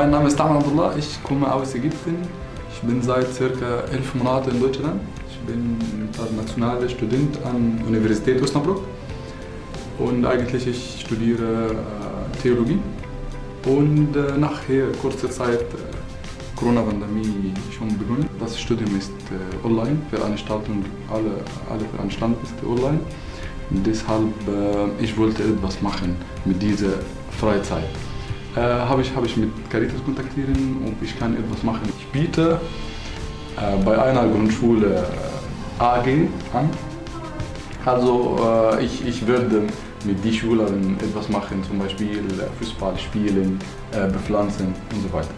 Mein Name ist Tahman Abdullah, ich komme aus Ägypten. Ich bin seit circa elf Monaten in Deutschland. Ich bin internationaler Student an der Universität Osnabrück. Und eigentlich ich studiere äh, Theologie. Und äh, nachher, kurzer Zeit, äh, Corona-Pandemie schon begonnen. Das Studium ist online, Veranstaltung, alle, alle Veranstaltungen ist online. Deshalb, äh, ich wollte etwas machen mit dieser Freizeit. Äh, habe ich, hab ich mit Caritas kontaktieren und ich kann etwas machen. Ich biete äh, bei einer Grundschule äh, AG an. Also äh, ich, ich würde mit den Schülern etwas machen, zum Beispiel Fußball spielen, äh, bepflanzen und so weiter.